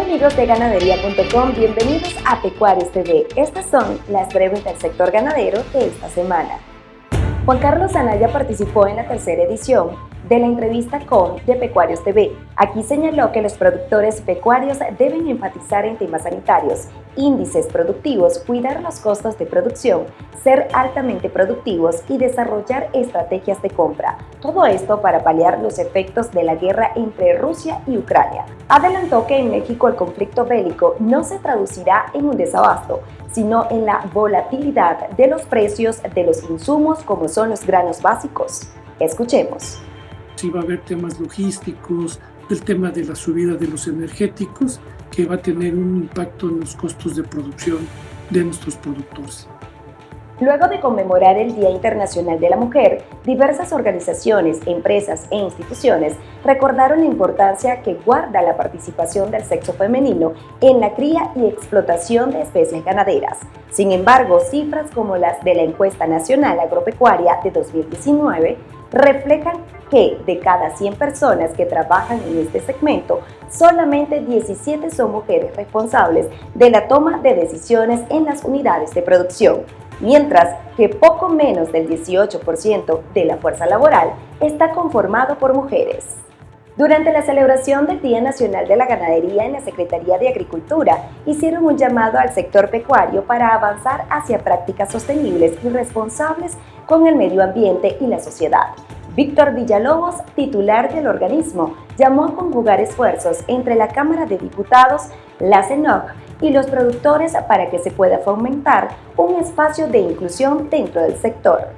amigos de ganadería.com, bienvenidos a Pecuarios TV. Estas son las breves del sector ganadero de esta semana. Juan Carlos Anaya participó en la tercera edición de la entrevista con De Pecuarios TV. Aquí señaló que los productores pecuarios deben enfatizar en temas sanitarios, índices productivos, cuidar los costos de producción, ser altamente productivos y desarrollar estrategias de compra. Todo esto para paliar los efectos de la guerra entre Rusia y Ucrania. Adelantó que en México el conflicto bélico no se traducirá en un desabasto, sino en la volatilidad de los precios de los insumos como son los granos básicos. Escuchemos sí va a haber temas logísticos, el tema de la subida de los energéticos, que va a tener un impacto en los costos de producción de nuestros productores. Luego de conmemorar el Día Internacional de la Mujer, diversas organizaciones, empresas e instituciones recordaron la importancia que guarda la participación del sexo femenino en la cría y explotación de especies ganaderas. Sin embargo, cifras como las de la Encuesta Nacional Agropecuaria de 2019 reflejan que de cada 100 personas que trabajan en este segmento, solamente 17 son mujeres responsables de la toma de decisiones en las unidades de producción, mientras que poco menos del 18% de la fuerza laboral está conformado por mujeres. Durante la celebración del Día Nacional de la Ganadería en la Secretaría de Agricultura, hicieron un llamado al sector pecuario para avanzar hacia prácticas sostenibles y responsables con el medio ambiente y la sociedad. Víctor Villalobos, titular del organismo, llamó a conjugar esfuerzos entre la Cámara de Diputados, la CENOC y los productores para que se pueda fomentar un espacio de inclusión dentro del sector.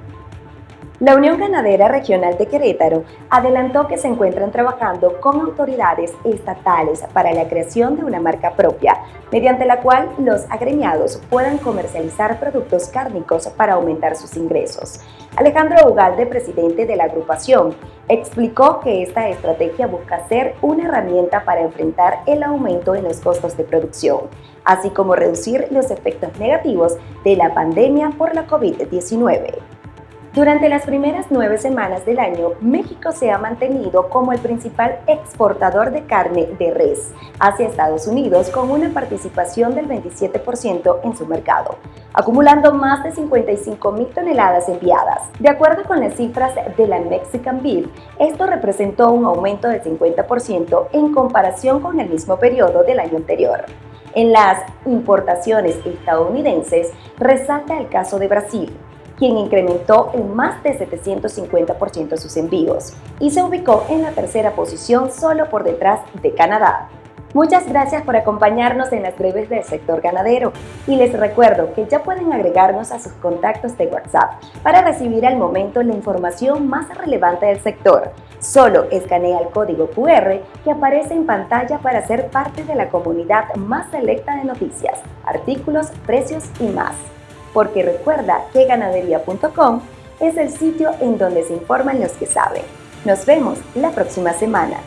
La Unión Ganadera Regional de Querétaro adelantó que se encuentran trabajando con autoridades estatales para la creación de una marca propia, mediante la cual los agremiados puedan comercializar productos cárnicos para aumentar sus ingresos. Alejandro Ugalde, presidente de la agrupación, explicó que esta estrategia busca ser una herramienta para enfrentar el aumento en los costos de producción, así como reducir los efectos negativos de la pandemia por la COVID-19. Durante las primeras nueve semanas del año, México se ha mantenido como el principal exportador de carne de res hacia Estados Unidos con una participación del 27% en su mercado, acumulando más de 55 mil toneladas enviadas. De acuerdo con las cifras de la Mexican Beef, esto representó un aumento del 50% en comparación con el mismo periodo del año anterior. En las importaciones estadounidenses resalta el caso de Brasil, quien incrementó en más de 750% sus envíos y se ubicó en la tercera posición solo por detrás de Canadá. Muchas gracias por acompañarnos en las breves del sector ganadero y les recuerdo que ya pueden agregarnos a sus contactos de WhatsApp para recibir al momento la información más relevante del sector. Solo escanea el código QR que aparece en pantalla para ser parte de la comunidad más selecta de noticias, artículos, precios y más porque recuerda que ganadería.com es el sitio en donde se informan los que saben. Nos vemos la próxima semana.